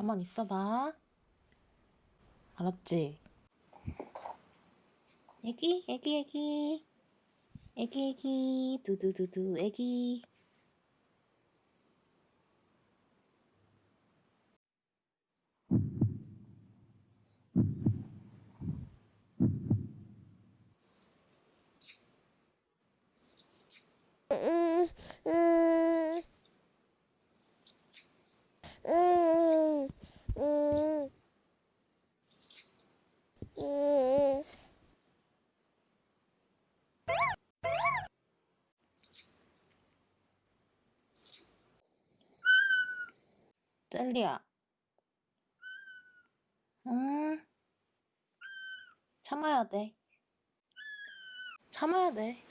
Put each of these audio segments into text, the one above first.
가만 있어봐. 알았지? 애기, 애기, 애기. 애기, 애기. 두두두두, 애기. 젤리야. 응. 참아야 돼. 참아야 돼.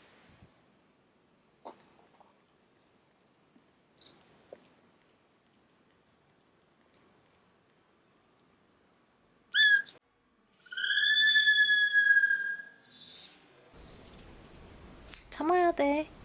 참아야 돼.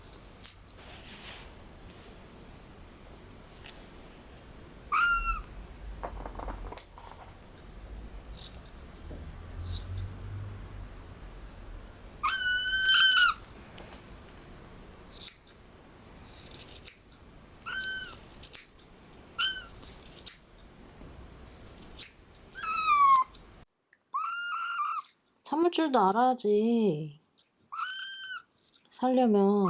참을 줄도 알아야지. 살려면